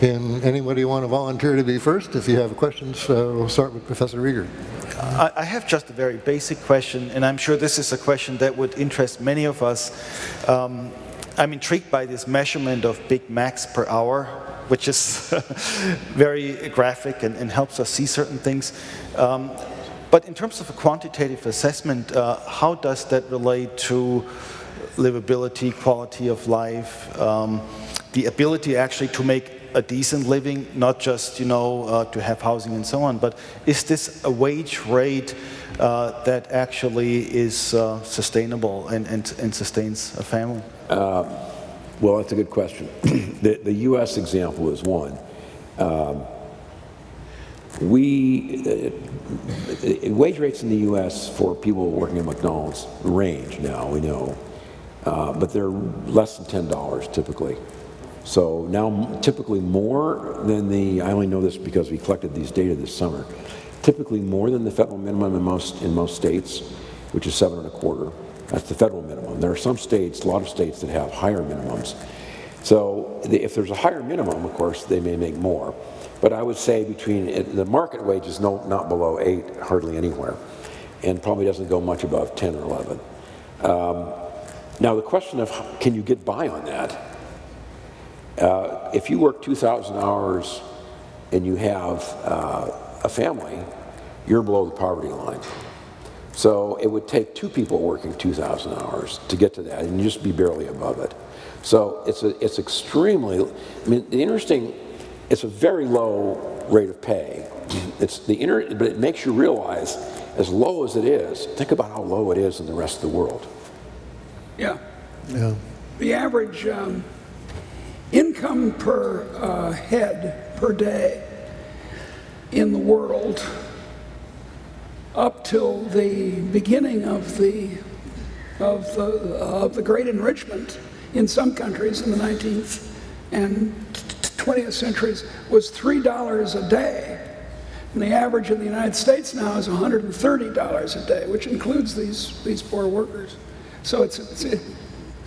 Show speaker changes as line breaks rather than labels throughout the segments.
And anybody want to volunteer to be first? If you have questions, uh, we'll start with Professor Rieger.
I, I have just a very basic question, and I'm sure this is a question that would interest many of us. Um, I'm intrigued by this measurement of Big Macs per hour, which is very graphic and, and, helps us see certain things. Um, but in terms of a quantitative assessment, uh, how does that relate to livability, quality of life, um, the ability actually to make a decent living, not just, you know, uh, to have housing and so on, but is this a wage rate uh, that actually is uh, sustainable and, and, and, sustains a family?
Um, well, that's a good question. the, the U.S. example is one. Um, we, uh, wage rates in the U.S. for people working at McDonald's range now, we know, uh, but they're less than $10 typically. So now typically more than the, I only know this because we collected these data this summer, typically more than the federal minimum in most, in most states, which is seven and a quarter. That's the federal minimum. There are some states, a lot of states that have higher minimums. So the, if there's a higher minimum, of course, they may make more. But I would say between, the market wage is no, not below eight, hardly anywhere, and probably doesn't go much above 10 or 11. Um, now the question of can you get by on that uh, if you work 2,000 hours and you have uh, a family, you're below the poverty line. So it would take two people working 2,000 hours to get to that, and you just be barely above it. So it's, a, it's extremely, I mean, the interesting, it's a very low rate of pay. It's the inner, but it makes you realize, as low as it is, think about how low it is in the rest of the world.
Yeah. Yeah. The average um, income per uh, head per day in the world up till the beginning of the of the of the great enrichment in some countries in the 19th and 20th centuries was three dollars a day. And the average in the United States now is $130 a day which includes these these poor workers. So it's it's,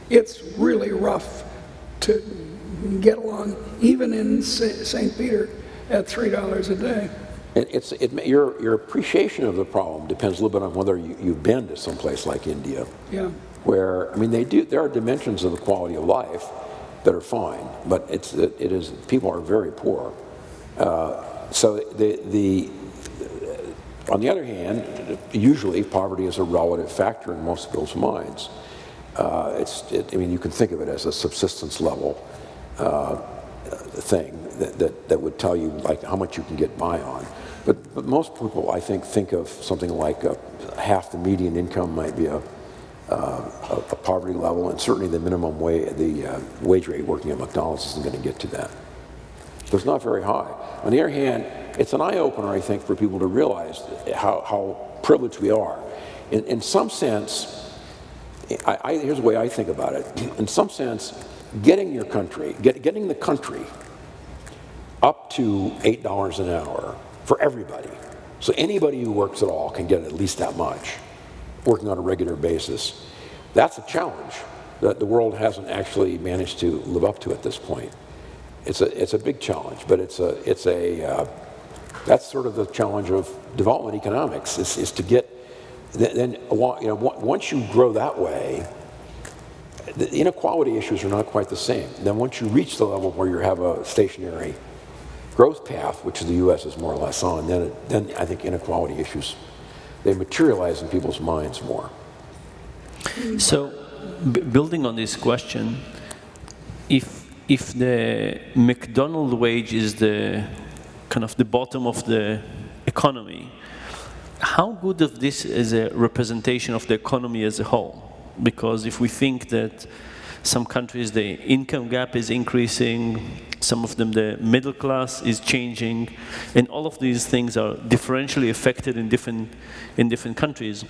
it's really rough to get along, even in St. Peter, at $3 a day.
It's, it, your, your appreciation of the problem depends a little bit on whether you, you've been to some place like India.
Yeah.
Where, I mean, they do, there are dimensions of the quality of life that are fine, but it's, it, it is, people are very poor. Uh, so the, the, on the other hand, usually poverty is a relative factor in most people's minds. Uh, it's, it, I mean, you can think of it as a subsistence level uh, thing that, that, that, would tell you like how much you can get by on. But, but most people, I think, think of something like a, half the median income might be a, uh, a, poverty level, and certainly the minimum wage, the uh, wage rate working at McDonald's isn't going to get to that. So it's not very high. On the other hand, it's an eye-opener, I think, for people to realize how, how privileged we are. In, in some sense, I, I, here's the way I think about it. In some sense, getting your country, get, getting the country up to $8 an hour for everybody. So anybody who works at all can get at least that much, working on a regular basis. That's a challenge that the world hasn't actually managed to live up to at this point. It's a, it's a big challenge, but it's a, it's a, uh, that's sort of the challenge of development economics, is, is to get, then, you know, once you grow that way, the inequality issues are not quite the same. Then once you reach the level where you have a stationary growth path, which the U.S. is more or less on, then, it, then I think inequality issues, they materialize in people's minds more.
So, building on this question, if, if the McDonald wage is the kind of the bottom of the economy, how good of this is a representation of the economy as a whole? Because if we think that some countries the income gap is increasing, some of them the middle class is changing, and all of these things are differentially affected in different, in different countries.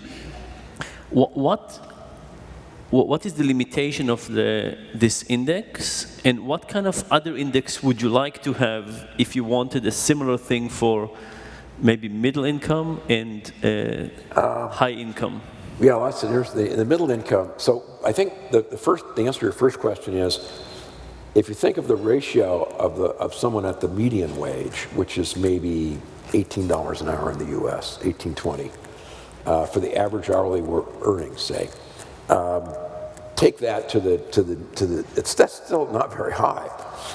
What, what, what is the limitation of the, this index, and what kind of other index would you like to have if you wanted a similar thing for maybe middle income and uh, uh, high income?
Yeah, well, that's the, the, the middle income. So I think the, the first, the answer to your first question is, if you think of the ratio of, the, of someone at the median wage, which is maybe $18 an hour in the US, 1820, uh, for the average hourly wor- earnings, say, um, take that to the, to the, to the, it's, that's still not very high,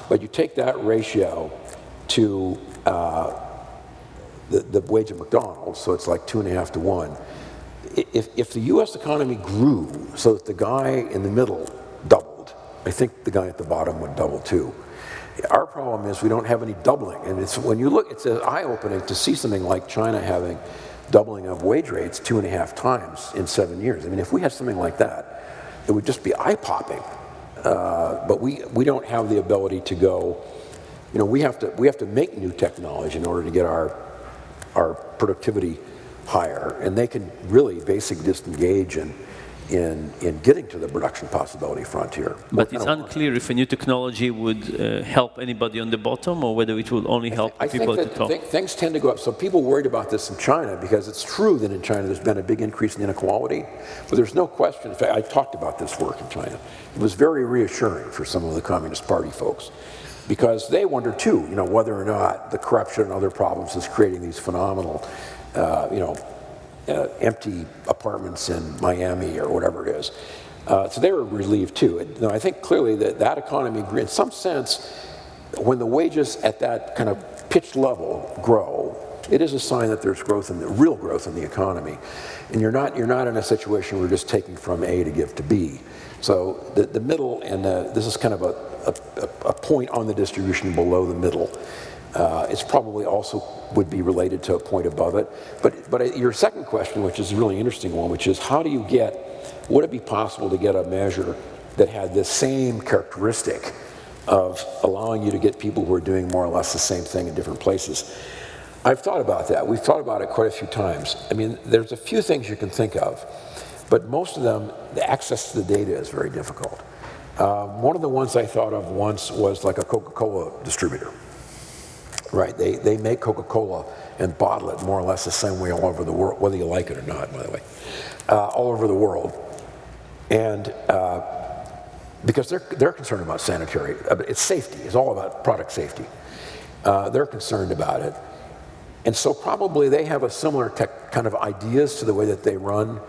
but you take that ratio to uh, the, the wage of McDonald's, so it's like two and a half to one. If, if the US economy grew so that the guy in the middle doubled, I think the guy at the bottom would double too. Our problem is we don't have any doubling, and it's when you look, it's eye-opening to see something like China having doubling of wage rates two and a half times in seven years. I mean, if we had something like that, it would just be eye-popping. Uh, but we, we don't have the ability to go, you know, we have to, we have to make new technology in order to get our, our productivity higher. And they can really basically just engage in, in, in getting to the production possibility frontier.
But it's unclear if a new technology would uh, help anybody on the bottom or whether it will only help
I
people
think
at the top.
thi- things tend to go up. So people worried about this in China because it's true that in China there's been a big increase in inequality, but there's no question. In fact, I talked about this work in China. It was very reassuring for some of the Communist Party folks because they wonder too, you know, whether or not the corruption and other problems is creating these phenomenal, uh, you know, uh, empty apartments in Miami or whatever it is. Uh, so they were relieved too. And, you know, I think clearly that that economy, in some sense, when the wages at that kind of pitch level grow, it is a sign that there's growth in the real growth in the economy, and you're not you're not in a situation where you're just taking from A to give to B. So the, the middle and this is kind of a, a, a point on the distribution below the middle. Uh, it's probably also would be related to a point above it. But, but uh, your second question, which is a really interesting one, which is how do you get, would it be possible to get a measure that had the same characteristic of allowing you to get people who are doing more or less the same thing in different places? I've thought about that. We've thought about it quite a few times. I mean, there's a few things you can think of, but most of them, the access to the data is very difficult. Um, one of the ones I thought of once was like a Coca-Cola distributor. Right, they, they make Coca-Cola and bottle it more or less the same way all over the world, whether you like it or not, by the way, uh, all over the world. And uh, because they're, they're concerned about sanitary, uh, it's safety, it's all about product safety. Uh, they're concerned about it. And so probably they have a similar tech kind of ideas to the way that they run.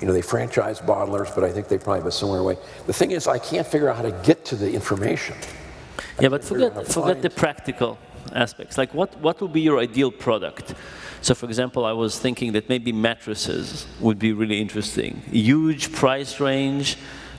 You know, they franchise bottlers, but I think they probably have a similar way. The thing is, I can't figure out how to get to the information.
Yeah, but
figure out how
forget, forget the practical aspects. Like what, what would be your ideal product? So for example, I was thinking that maybe mattresses would be really interesting. Huge price range,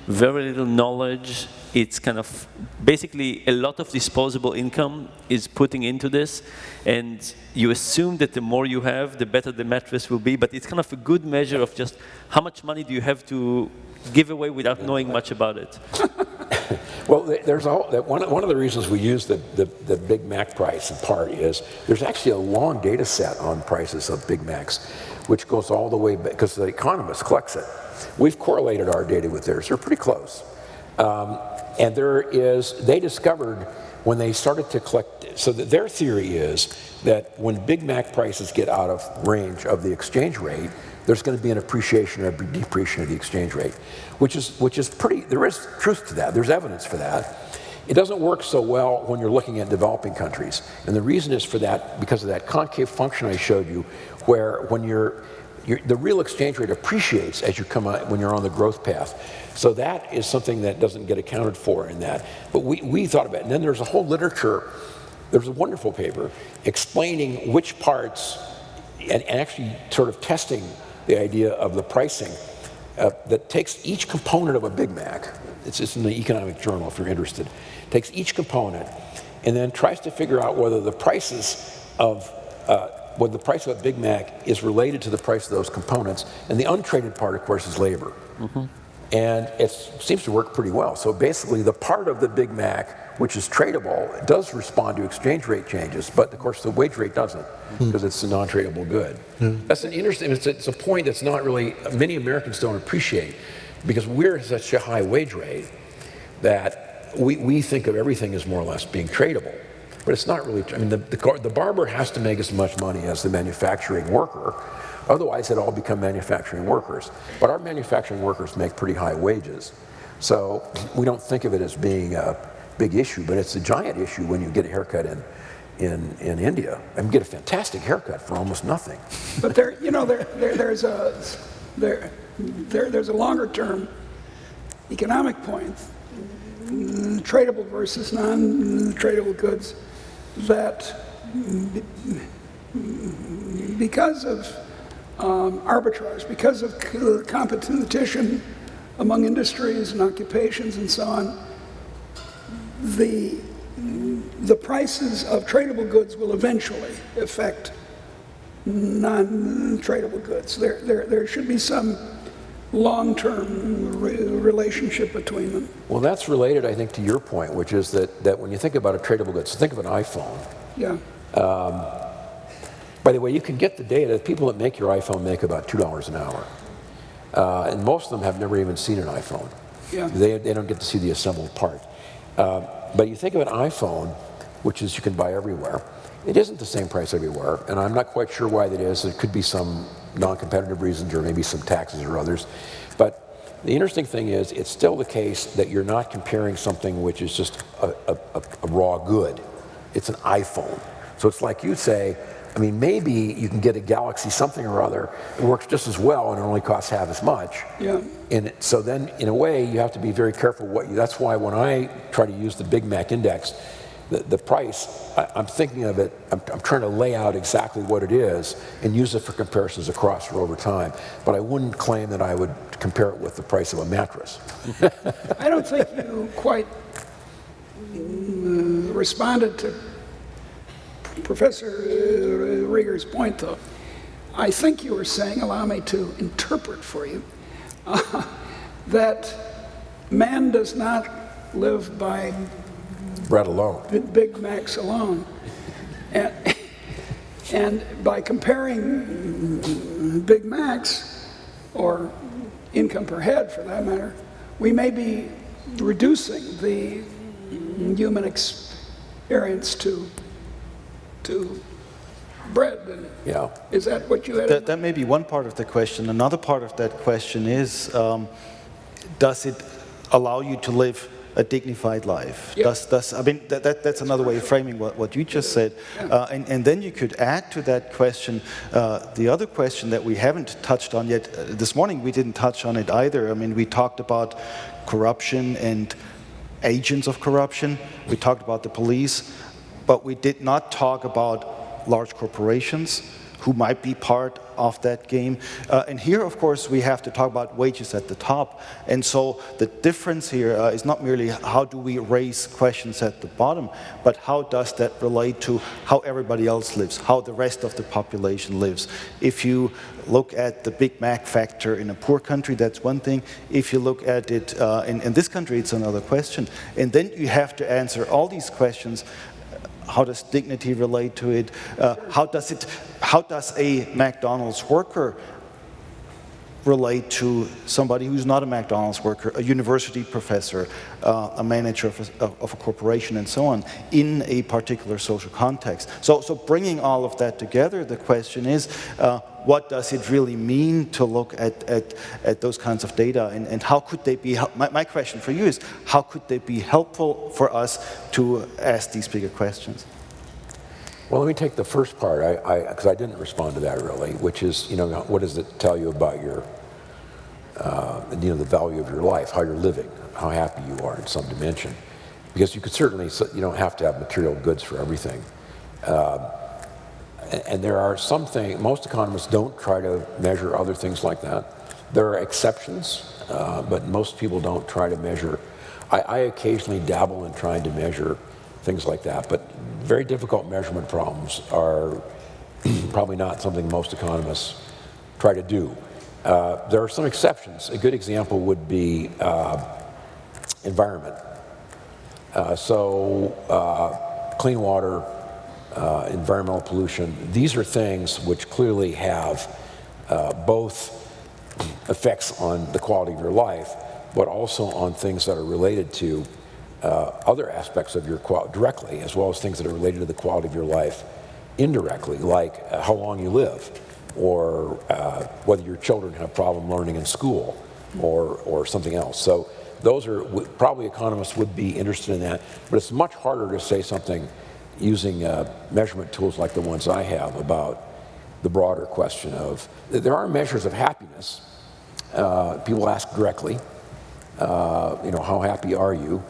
very little knowledge. It's kind of basically a lot of disposable income is putting into this. And you assume that the more you have, the better the mattress will be. But it's kind of a good measure of just how much money do you have to give away without knowing much about it.
Well, there's all, that one, one of the reasons we use the, the, the Big Mac price in part is there's actually a long data set on prices of Big Macs, which goes all the way back, because the Economist collects it. We've correlated our data with theirs. They're pretty close. Um, and there is, they discovered when they started to collect, so their theory is that when Big Mac prices get out of range of the exchange rate, there's going to be an appreciation or a depreciation of the exchange rate, which is, which is pretty, there is truth to that. There's evidence for that. It doesn't work so well when you're looking at developing countries. And the reason is for that, because of that concave function I showed you, where when you're, you're the real exchange rate appreciates as you come out when you're on the growth path. So that is something that doesn't get accounted for in that. But we, we thought about it. And then there's a whole literature, there's a wonderful paper explaining which parts, and actually sort of testing the idea of the pricing uh, that takes each component of a Big Mac. It's just in the Economic Journal if you're interested. Takes each component and then tries to figure out whether the prices of uh, whether the price of a Big Mac is related to the price of those components. And the untraded part, of course, is labor. And it seems to work pretty well. So basically, the part of the Big Mac which is tradable it does respond to exchange rate changes, but of course the wage rate doesn't because it's a non-tradable good. That's an interesting. It's a, it's a point that's not really many Americans don't appreciate because we're at such a high wage rate that we, we think of everything as more or less being tradable. But it's not really, I mean, the, the, the barber has to make as much money as the manufacturing worker. Otherwise, it all become manufacturing workers. But our manufacturing workers make pretty high wages. So we don't think of it as being, uh, big issue, but it's a giant issue when you get a haircut in, in, in India and get a fantastic haircut for almost nothing.
But there, you know, there, there, there's a there, there, there's a longer term economic point, tradable versus non-tradable goods, that because of um, arbitrage, because of competition among industries and occupations and so on, the the prices of tradable goods will eventually affect non-tradable goods. There, there, there should be some long-term re- relationship between them.
Well, that's related, I think, to your point, which is that, that when you think about a tradable good, so think of an iPhone.
Yeah,
By the way, you can get the data. The people that make your iPhone make about $2 an hour. Uh, and most of them have never even seen an iPhone.
Yeah.
They, they don't get to see the assembled part. Uh, but you think of an iPhone, which is you can buy everywhere. It isn't the same price everywhere, and I'm not quite sure why that is. It could be some non-competitive reasons or maybe some taxes or others. But the interesting thing is, it's still the case that you're not comparing something which is just a, a, a, a raw good. It's an iPhone. So it's like you say, I mean, maybe you can get a Galaxy something or other. It works just as well and it only costs half as much.
Yeah.
And so then, in a way, you have to be very careful what you, that's why when I try to use the Big Mac index, the, the price, I, I'm thinking of it, I'm, I'm trying to lay out exactly what it is and use it for comparisons across or over time. But I wouldn't claim that I would compare it with the price of a mattress.
I don't think you quite mm, responded to Professor Rieger's point, though. I think you were saying, allow me to interpret for you, uh, that man does not live by
Bread alone.
Bi- Big Macs alone. And, and by comparing Big Macs, or income per head for that matter, we may be reducing the human experience to, to bread. And
Yeah.
Is that what you had?
That, that may be one part of the question. Another part of that question is, um, does it allow you to live a dignified life?
Yeah.
Does, does, I mean, that, that, that's another way of framing what, what you just said. Uh, and, and then you could add to that question uh, the other question that we haven't touched on yet. Uh, this morning we didn't touch on it either. I mean, we talked about corruption and agents of corruption. We talked about the police, but we did not talk about large corporations who might be part of that game. Uh, and here, of course, we have to talk about wages at the top. And so the difference here uh, is not merely how do we raise questions at the bottom, but how does that relate to how everybody else lives, how the rest of the population lives. If you look at the Big Mac factor in a poor country, that's one thing. If you look at it uh, in, in this country, it's another question. And then you have to answer all these questions how does dignity relate to it? Uh, how does it? How does a McDonald's worker relate to somebody who's not a McDonald's worker, a university professor, uh, a manager of a, of a corporation, and so on, in a particular social context? So, so bringing all of that together, the question is, uh, what does it really mean to look at, at, at those kinds of data, and, and how could they be? My, my question for you is, how could they be helpful for us to ask these bigger questions?
Well, let me take the first part, I, I, because I didn't respond to that really, which is, you know, what does it tell you about your, uh, you know, the value of your life, how you're living, how happy you are in some dimension. Because you could certainly, you don't have to have material goods for everything. A- and there are some things, most economists don't try to measure other things like that. There are exceptions, uh, but most people don't try to measure. I, I occasionally dabble in trying to measure things like that, but very difficult measurement problems are probably not something most economists try to do. Uh, there are some exceptions. A good example would be uh, environment. Uh, so, uh, clean water, uh, environmental pollution, these are things which clearly have uh, both effects on the quality of your life, but also on things that are related to uh, other aspects of your quality directly, as well as things that are related to the quality of your life indirectly, like uh, how long you live, or uh, whether your children have problem learning in school, or, or something else. So those are, probably economists would be interested in that, but it's much harder to say something using uh, measurement tools like the ones I have about the broader question of, there are measures of happiness. Uh, people ask directly, uh, you know, how happy are you?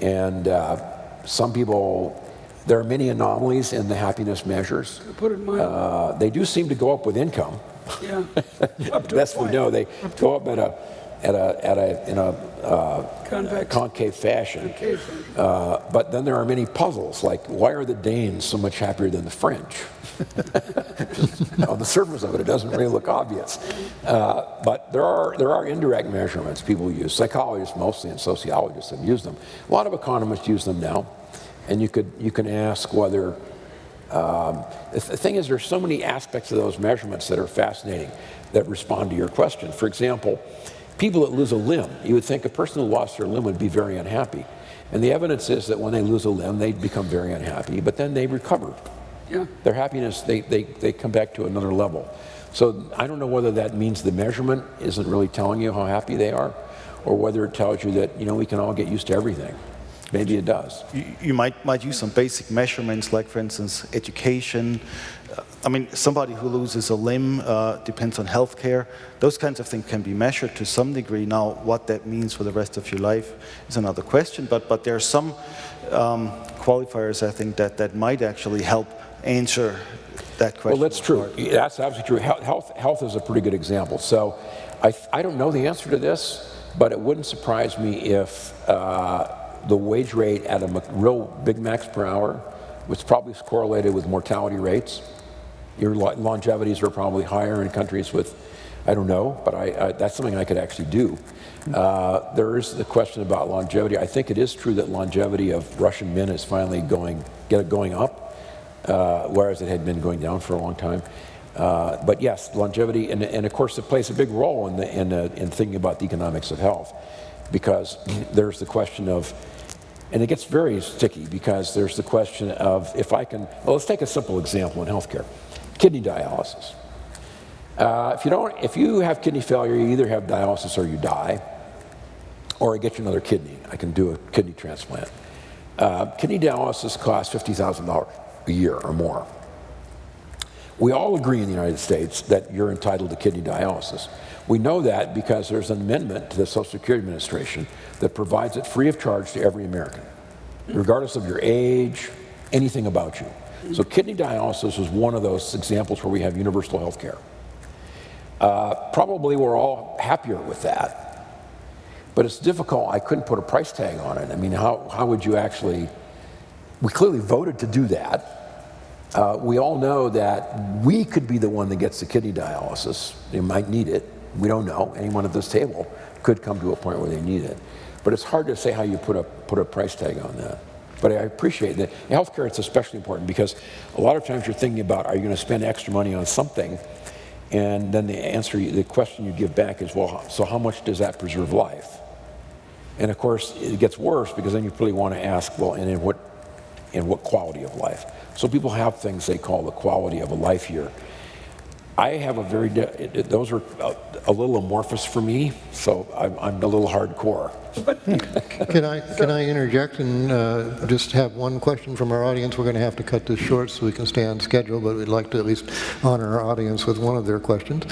And uh, some people, there are many anomalies in the happiness measures.
Put it mildly,
Uh, they do seem to go up with income.
yeah. Up to a
Best we know, they go up at a, at a, at a, in a uh, concave fashion.
Concave.
Uh, but then there are many puzzles, like why are the Danes so much happier than the French? On the surface of it, it doesn't really look obvious. Uh, but there are, there are indirect measurements people use. Psychologists mostly and sociologists have used them. A lot of economists use them now. And you, could, you can ask whether um, the th- thing is, there's so many aspects of those measurements that are fascinating that respond to your question. For example, people that lose a limb, you would think a person who lost their limb would be very unhappy. And the evidence is that when they lose a limb, they become very unhappy, but then they recover.
Yeah.
Their happiness, they, they, they come back to another level. So I don't know whether that means the measurement isn't really telling you how happy they are, or whether it tells you that, you know, we can all get used to everything. Maybe it does.
You, you might, might use some basic measurements, like, for instance, education. Uh, I mean, somebody who loses a limb uh, depends on healthcare. Those kinds of things can be measured to some degree. Now, what that means for the rest of your life is another question. But, but there are some um, qualifiers, I think, that, that might actually help answer that question.
Well, that's true. That's absolutely true. Health, health, health is a pretty good example. So I, I don't know the answer to this, but it wouldn't surprise me if uh, the wage rate at a real Big Macs per hour was probably is correlated with mortality rates. Your longevities are probably higher in countries with, I don't know, but I, I, that's something I could actually do. Uh, there is the question about longevity. I think it is true that longevity of Russian men is finally going, get going up uh, whereas it had been going down for a long time. Uh, but yes, longevity, and, and of course it plays a big role in, the, in, in thinking about the economics of health, because there's the question of, and it gets very sticky because there's the question of if I can, well, let's take a simple example in healthcare, kidney dialysis. Uh, if you don't, if you have kidney failure, you either have dialysis or you die, or I get you another kidney. I can do a kidney transplant. Uh, kidney dialysis costs $50,000 a year or more. We all agree in the United States that you're entitled to kidney dialysis. We know that because there's an amendment to the Social Security Administration that provides it free of charge to every American, regardless of your age, anything about you. So kidney dialysis is one of those examples where we have universal health care. Uh, probably we're all happier with that, but it's difficult. I couldn't put a price tag on it. I mean, how, how would you actually, we clearly voted to do that. Uh, we all know that we could be the one that gets the kidney dialysis. They might need it. We don't know. Anyone at this table could come to a point where they need it. But it's hard to say how you put a, put a price tag on that. But I appreciate that. In healthcare, it's especially important because a lot of times you're thinking about, are you going to spend extra money on something? And then the answer, the question you give back is, well, so how much does that preserve life? And of course, it gets worse because then you really want to ask, well, and in what, in what quality of life? So people have things they call the quality of a life here. I have a very, it- it- those are a, a little amorphous for me, so I'm, I'm a little hardcore.
Can I, can I interject and uh, just have one question from our audience? We're going to have to cut this short so we can stay on schedule, but we'd like to at least honor our audience with one of their questions.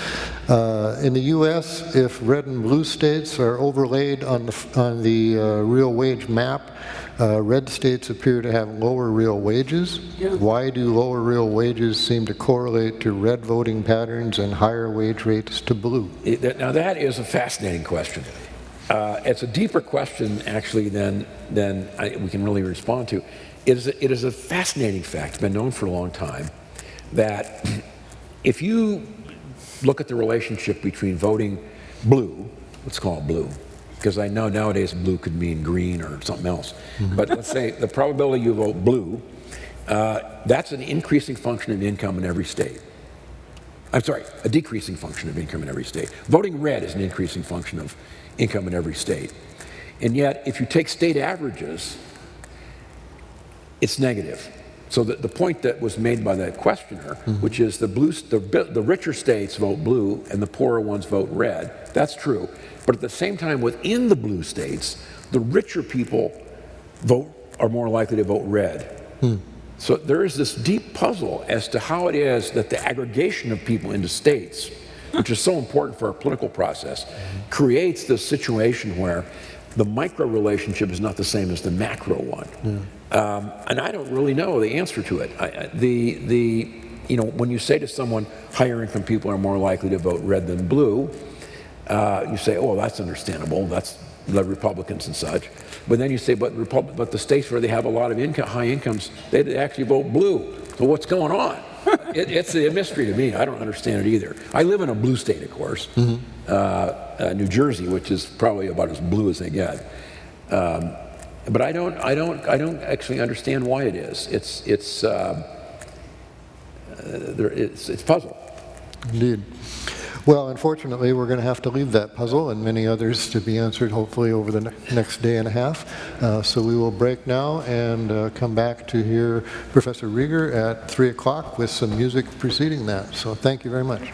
Uh, In the U.S., if red and blue states are overlaid on the, on the uh, real wage map, uh, red states appear to have lower real wages.
Yeah.
Why do lower real wages seem to correlate to red voting patterns and higher wage rates to blue?
Now, that is a fascinating question. Uh, it's a deeper question, actually, than, than I, we can really respond to. It is, a, it is a fascinating fact, it's been known for a long time, that if you look at the relationship between voting blue, let's call it blue, because I know nowadays blue could mean green or something else, but let's say the probability you vote blue, uh, that's an increasing function of income in every state. I'm sorry, a decreasing function of income in every state. Voting red is an increasing function of income in every state. And yet, if you take state averages, it's negative. So the, the point that was made by that questioner, mm-hmm. which is the blue, the, the richer states vote blue and the poorer ones vote red, that's true. But at the same time, within the blue states, the richer people vote are more likely to vote red. Hmm. So there is this deep puzzle as to how it is that the aggregation of people into states, which is so important for our political process, creates this situation where the micro relationship is not the same as the macro one. Um, and I don't really know the answer to it. I, the, the, you know, when you say to someone, higher income people are more likely to vote red than blue, uh, you say, oh, that's understandable. That's the Republicans and such. But then you say, but, Repub- but the states where they have a lot of income, high incomes, they actually vote blue. So what's going on? it, it's a mystery to me. I don't understand it either. I live in a blue state, of course, uh, uh, New Jersey, which is probably about as blue as they get. Um, but I don't, I don't, I don't actually understand why it is. It's, it's, uh, uh, there, it's, it's puzzle.
Indeed. Well, unfortunately, we're going to have to leave that puzzle and many others to be answered hopefully over the ne- next day and a half. Uh, So we will break now and uh, come back to hear Professor Rieger at 3 o'clock with some music preceding that. So thank you very much.